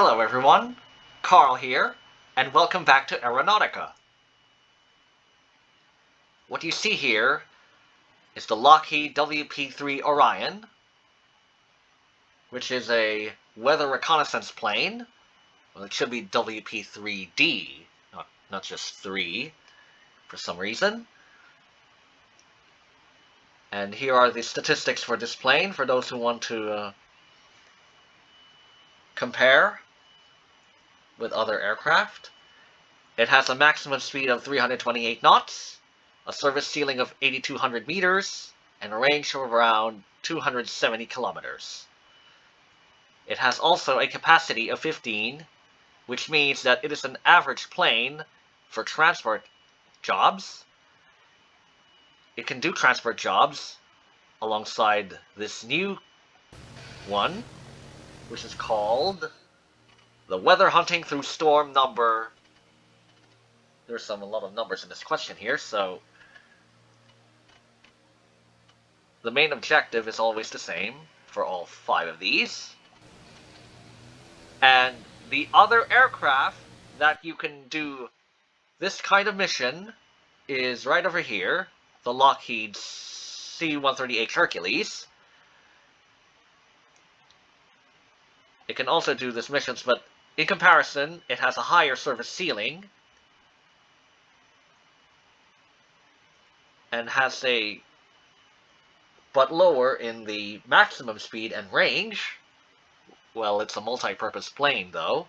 Hello everyone, Carl here, and welcome back to Aeronautica. What you see here is the Lockheed WP-3 Orion, which is a weather reconnaissance plane. Well, it should be WP-3D, not, not just 3, for some reason. And here are the statistics for this plane, for those who want to uh, compare with other aircraft. It has a maximum speed of 328 knots, a service ceiling of 8,200 meters, and a range of around 270 kilometers. It has also a capacity of 15, which means that it is an average plane for transport jobs it can do transport jobs alongside this new one, which is called the Weather Hunting Through Storm number. There's some a lot of numbers in this question here, so the main objective is always the same for all five of these. And the other aircraft that you can do this kind of mission is right over here the Lockheed C-130H Hercules. It can also do this missions, but in comparison, it has a higher service ceiling and has a but lower in the maximum speed and range. Well, it's a multi-purpose plane, though.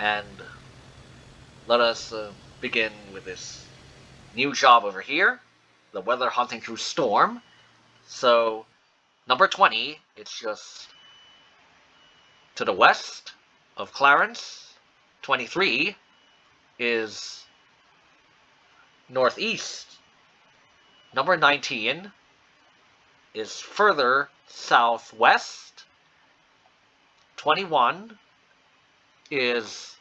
and let us uh, begin with this new job over here, the weather hunting through storm. So, number 20, it's just to the west of Clarence. 23 is northeast. Number 19 is further southwest. 21 is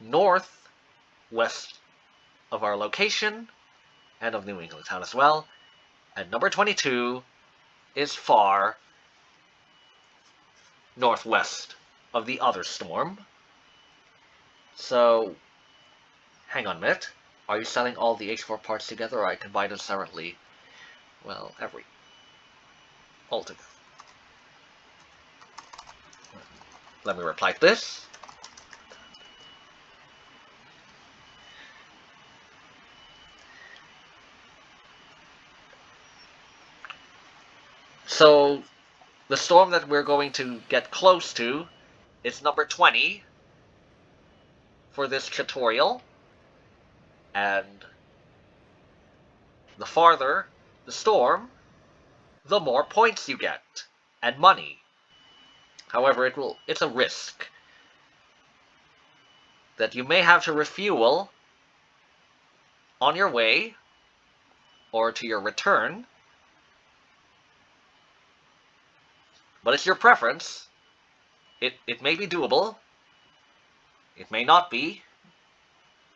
north west of our location and of New England town as well. And number 22 is far northwest of the other storm. So, hang on a minute. Are you selling all the H4 parts together or I can buy them separately? Well, every. All together. Let me reply to this. So, the storm that we're going to get close to is number 20 for this tutorial. And the farther the storm, the more points you get, and money. However, it will it's a risk that you may have to refuel on your way or to your return. But it's your preference. It, it may be doable. It may not be.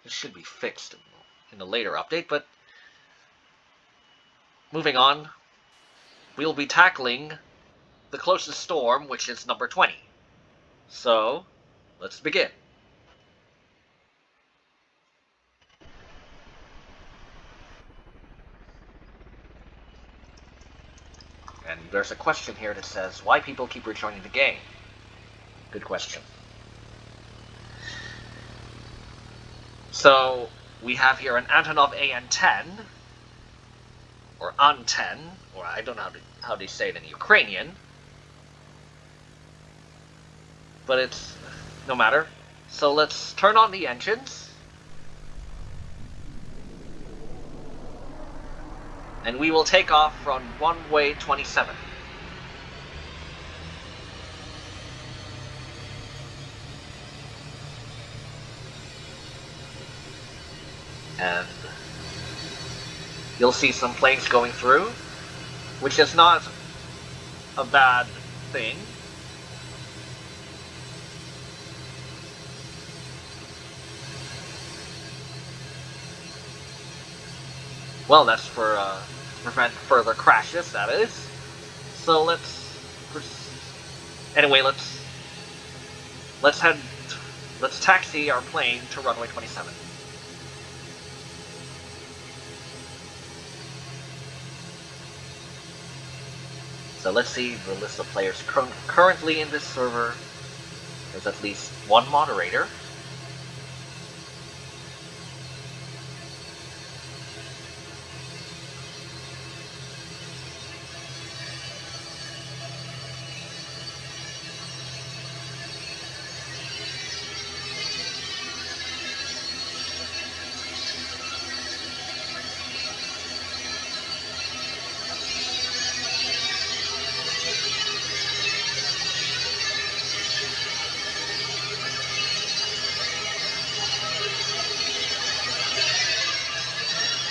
It should be fixed in a later update, but moving on, we'll be tackling the closest storm, which is number 20. So, let's begin. And there's a question here that says, why people keep rejoining the game? Good question. So, we have here an Antonov AN-10, or AN-10, or I don't know how, to, how they say it in Ukrainian, but it's no matter. So let's turn on the engines. And we will take off from runway 27. And you'll see some planes going through, which is not a bad thing. Well, that's for uh, prevent further crashes, that is. So let's... Anyway, let's... Let's head... Let's taxi our plane to runway 27. So let's see the list of players cur currently in this server. There's at least one moderator.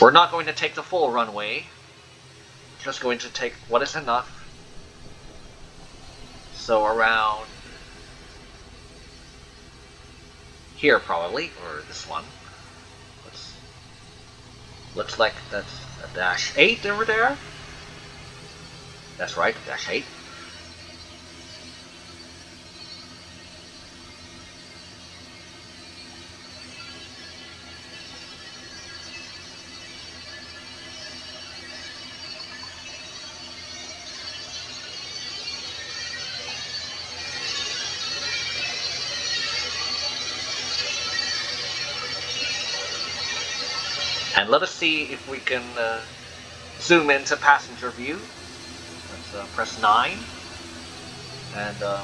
We're not going to take the full runway. Just going to take what is enough. So around here probably, or this one. Looks, looks like that's a dash 8 over there. That's right, dash 8. And let us see if we can uh, zoom into passenger view. Let's uh, press 9. And uh,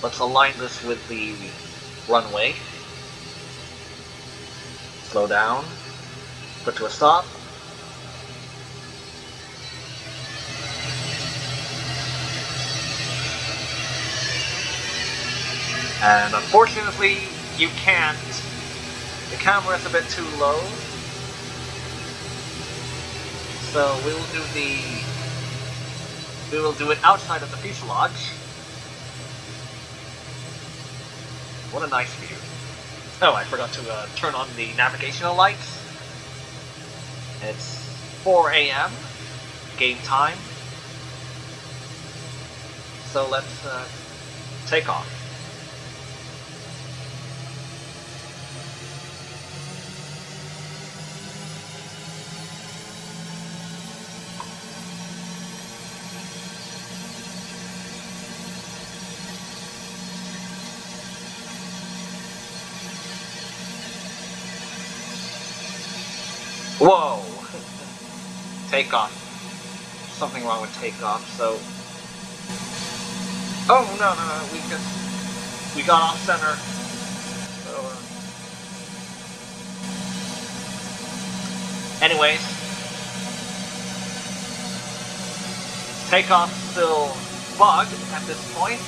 let's align this with the runway. Slow down. Put to a stop. And unfortunately, you can't the camera is a bit too low. So we will do the... We will do it outside of the fuselage. What a nice view. Oh, I forgot to uh, turn on the navigational lights. It's 4 a.m. game time. So let's uh, take off. Takeoff. Something wrong with takeoff, so... Oh, no, no, no, we just... We got off center. So, uh... Anyways. Takeoff still bugged at this point.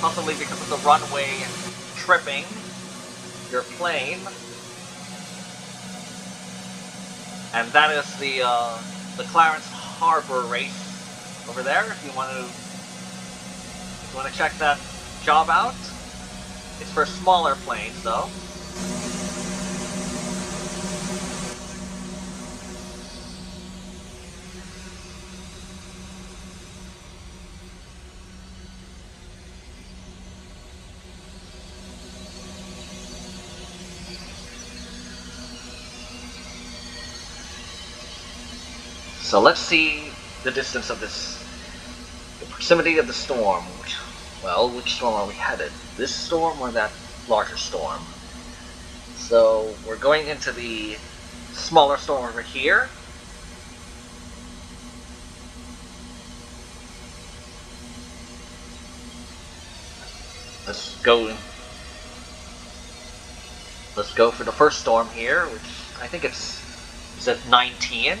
Possibly because of the runway tripping your plane. And that is the uh, the Clarence Harbor race over there. If you want to, if you want to check that job out, it's for smaller planes though. So let's see the distance of this, the proximity of the storm. Which, well, which storm are we headed? This storm or that larger storm? So we're going into the smaller storm over here. Let's go. Let's go for the first storm here, which I think it's is it 19?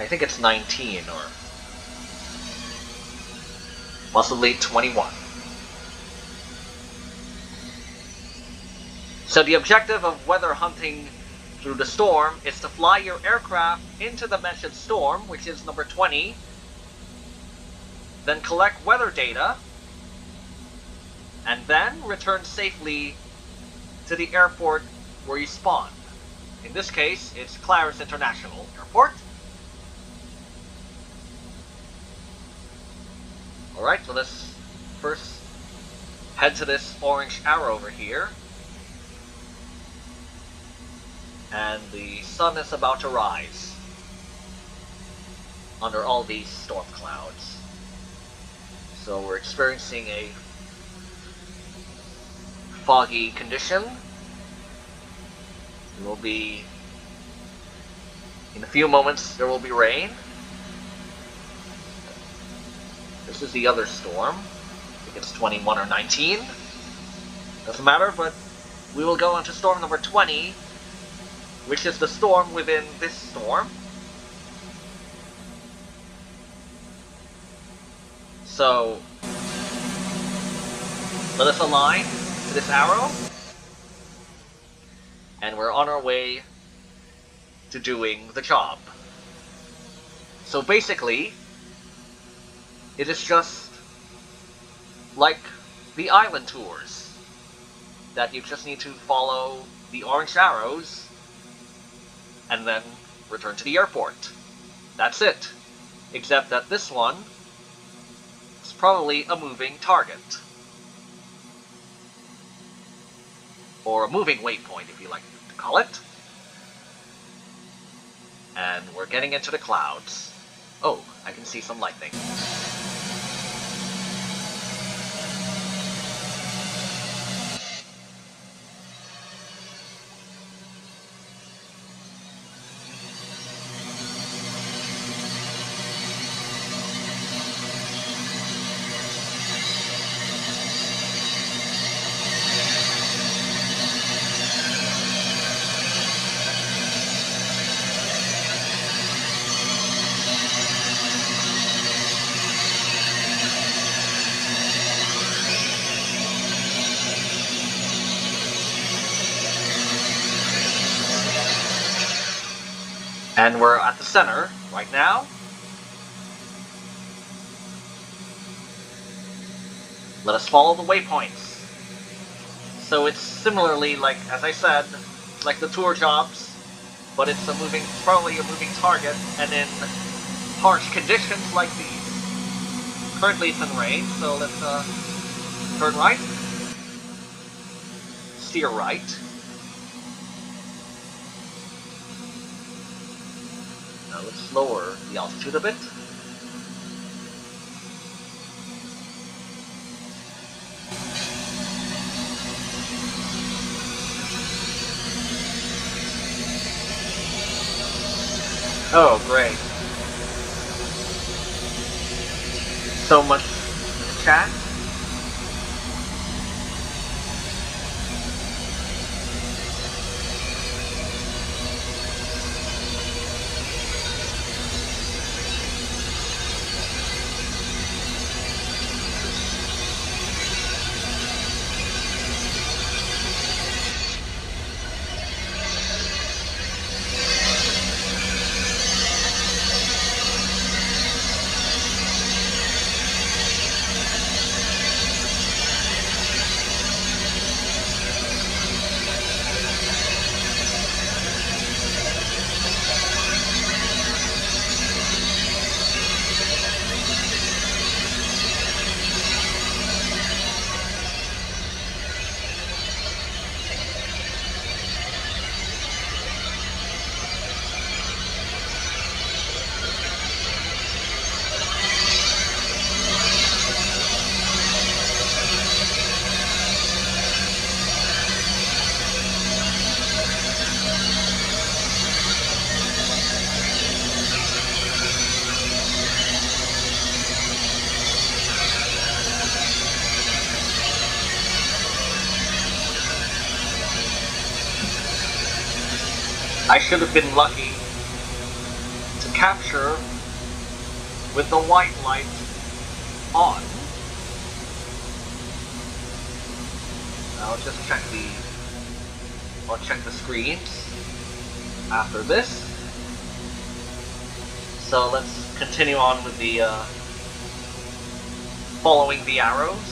I think it's 19 or possibly 21. So the objective of weather hunting through the storm is to fly your aircraft into the mentioned storm, which is number 20, then collect weather data, and then return safely to the airport where you spawn. In this case, it's Clarence International Airport. Alright, so let's first head to this orange arrow over here. And the sun is about to rise under all these storm clouds. So we're experiencing a foggy condition. It will be in a few moments there will be rain. This is the other storm. I think it's 21 or 19. Doesn't matter, but we will go into storm number 20, which is the storm within this storm. So, let us align to this arrow, and we're on our way to doing the job. So basically, it is just like the island tours, that you just need to follow the orange arrows and then return to the airport. That's it. Except that this one is probably a moving target. Or a moving waypoint, if you like to call it. And we're getting into the clouds. Oh, I can see some lightning. And we're at the center right now. Let us follow the waypoints. So it's similarly like, as I said, like the tour jobs, but it's a moving, probably a moving target, and in harsh conditions like these. Currently it's in rain, so let's uh, turn right, steer right, Let's lower the altitude a bit. Oh, great. So much chat. Should have been lucky to capture with the white light on. I'll just check the I'll check the screens after this. So let's continue on with the uh, following the arrows.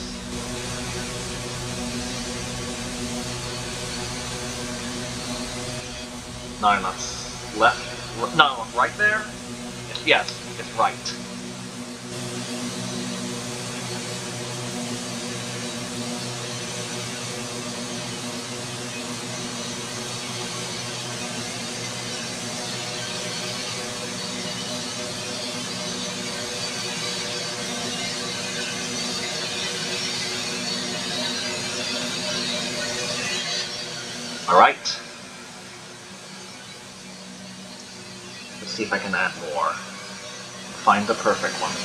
Nine knots left. No, right there. Yes, it's right. Find the perfect one.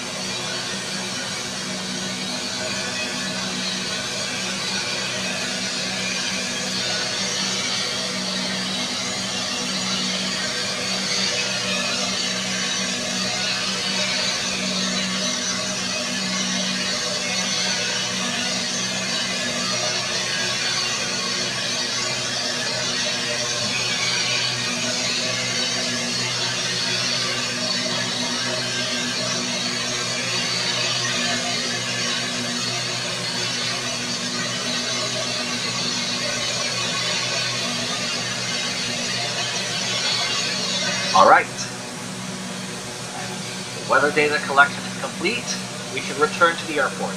Data collection is complete. We should return to the airport.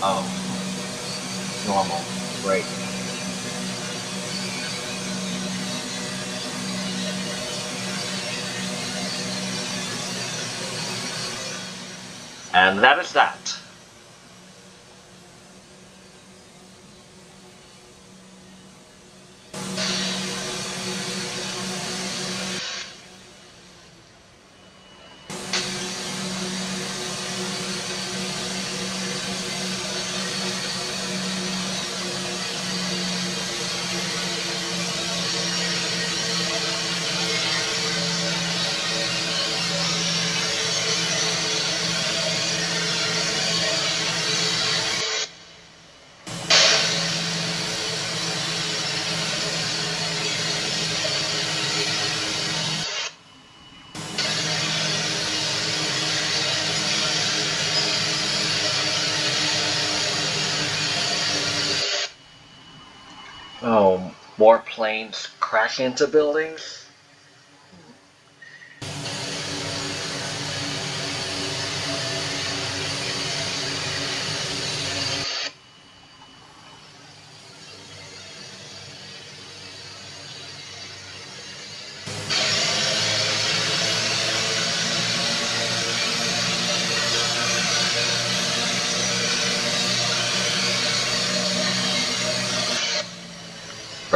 Oh. Normal. Great. And that is that. Planes crash into buildings?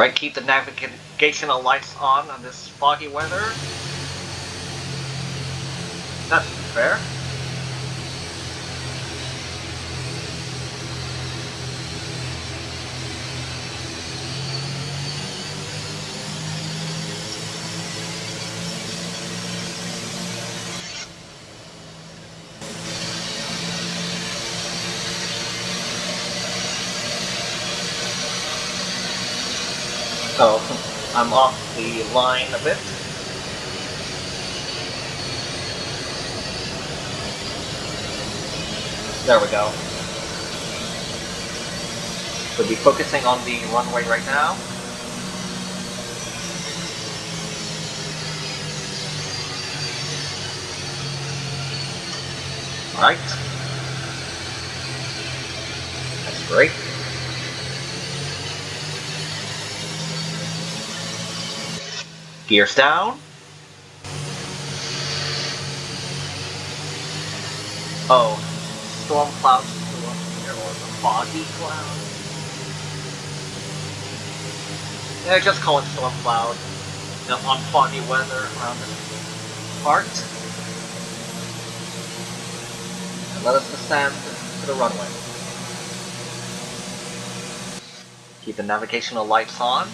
Right, keep the navigational lights on on this foggy weather. That's fair. So I'm off the line a bit. There we go. We'll be focusing on the runway right now. Alright. That's great. Gears down. Oh, storm clouds here, or the foggy cloud. Yeah, just call it storm cloud. You know, on foggy weather around this part. And let us descend to the runway. Keep the navigational lights on.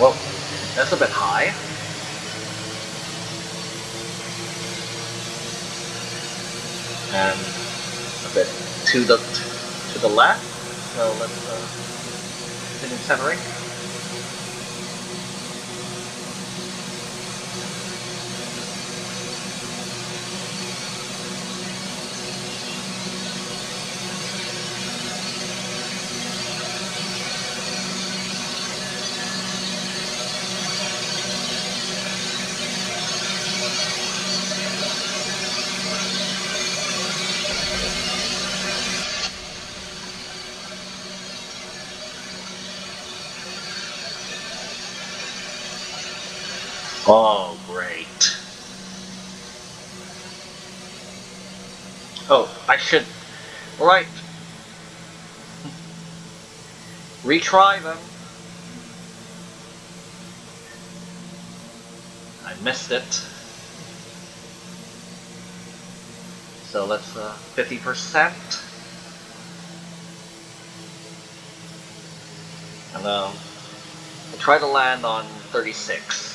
Well, that's a bit high. And a bit to the to the left. So let's uh, continue centering. Oh, great. Oh, I should... Right. Retry them. I missed it. So let's, uh, 50%. And, um, try to land on 36.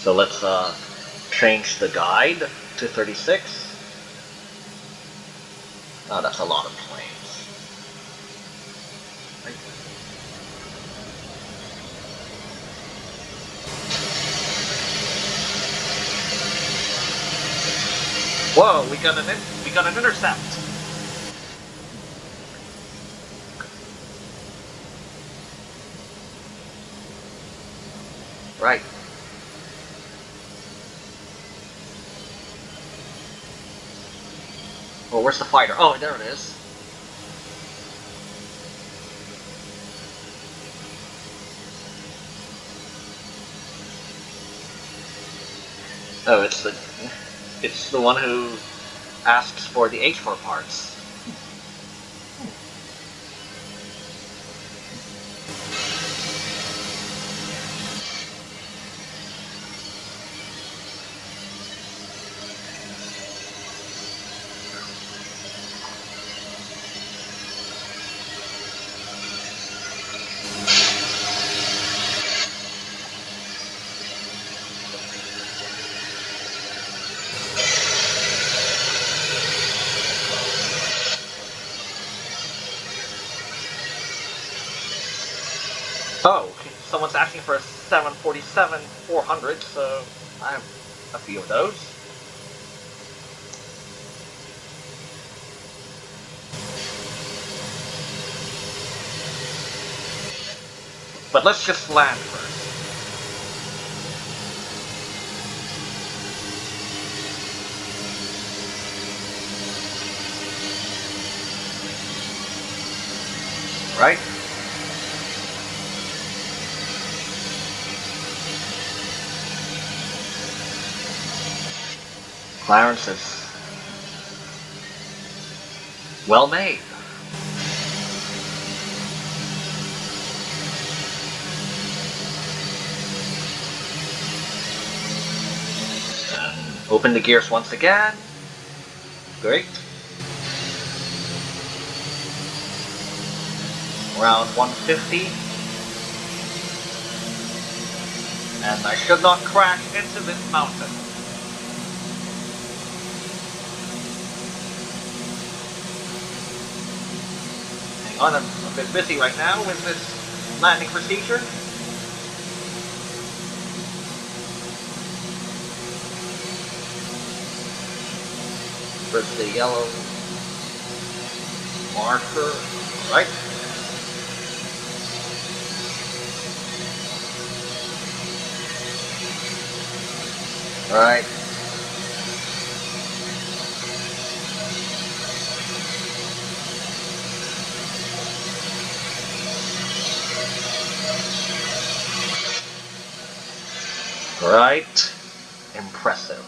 So let's uh, change the guide to 36. Oh, that's a lot of planes. Whoa, we got an we got an intercept. Right. Where's the fighter? Oh, there it is. Oh, it's the it's the one who asks for the H4 parts. For a 747 400, so I have a few of those. But let's just land first. Right? Clarence is well made. Open the gears once again. Great. Around 150. And I should not crash into this mountain. On. I'm a bit busy right now with this landing procedure. Where's the yellow marker? Right. All right. Right? Impressive.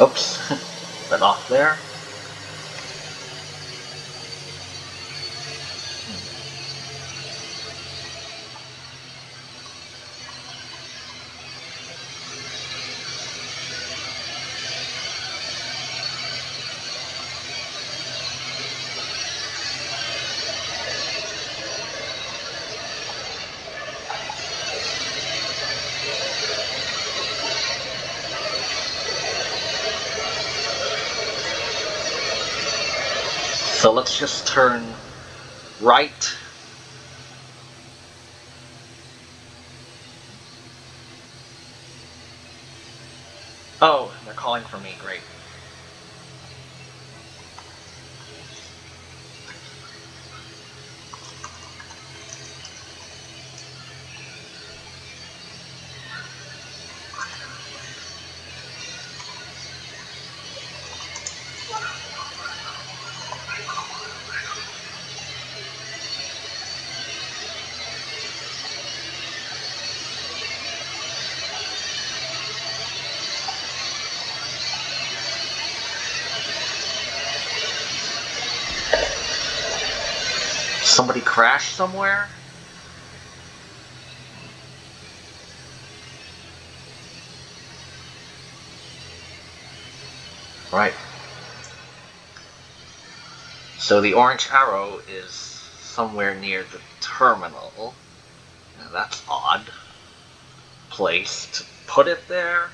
Oops, bit off there. So let's just turn right. Oh, they're calling for me, great. Crash somewhere? Right. So the orange arrow is somewhere near the terminal. Now that's odd place to put it there.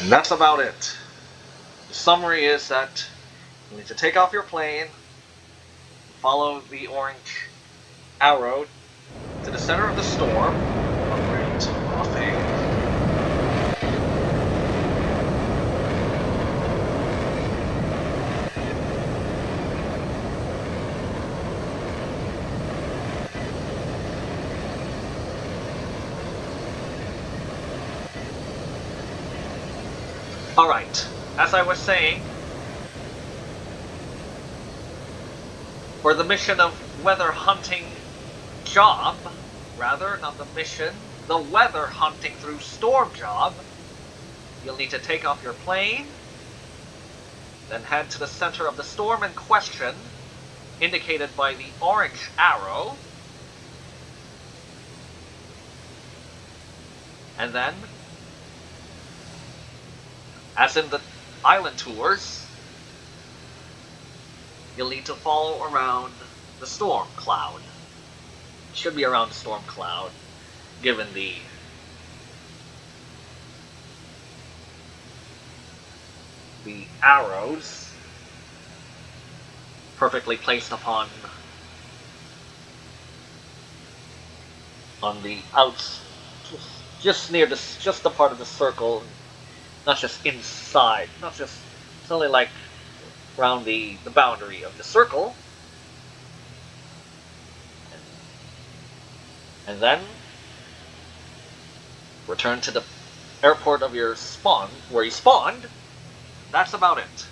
And that's about it. The summary is that you need to take off your plane, follow the orange arrow to the center of the storm, Alright, as I was saying, for the mission of weather hunting job, rather, not the mission, the weather hunting through storm job, you'll need to take off your plane, then head to the center of the storm in question, indicated by the orange arrow, and then as in the island tours, you'll need to follow around the storm cloud. It should be around the storm cloud, given the the arrows perfectly placed upon on the outs just near this just the part of the circle not just inside, not just, only like around the, the boundary of the circle. And then return to the airport of your spawn, where you spawned. That's about it.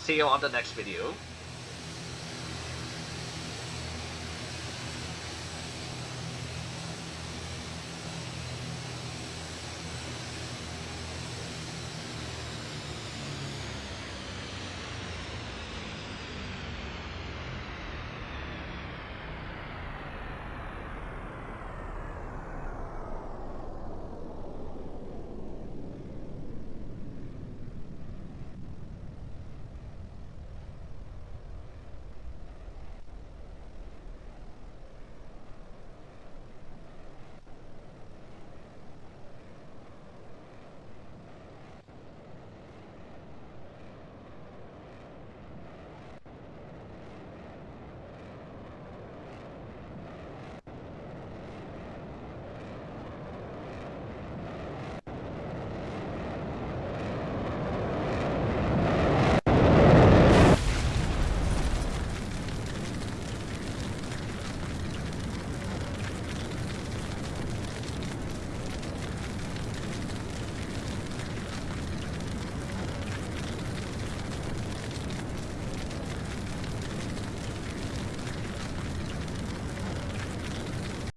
See you on the next video.